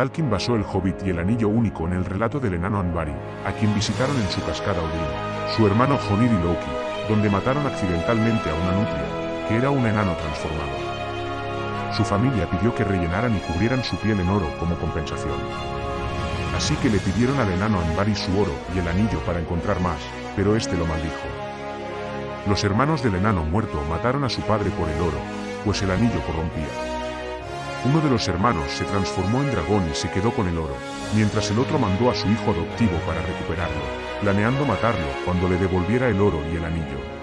Talkin basó el Hobbit y el Anillo Único en el relato del enano Anbari, a quien visitaron en su cascada Odin, su hermano Honir y Loki, donde mataron accidentalmente a una nutria, que era un enano transformado. Su familia pidió que rellenaran y cubrieran su piel en oro como compensación. Así que le pidieron al enano Anbari su oro y el anillo para encontrar más, pero este lo maldijo. Los hermanos del enano muerto mataron a su padre por el oro, pues el anillo corrompía. Uno de los hermanos se transformó en dragón y se quedó con el oro, mientras el otro mandó a su hijo adoptivo para recuperarlo, planeando matarlo cuando le devolviera el oro y el anillo.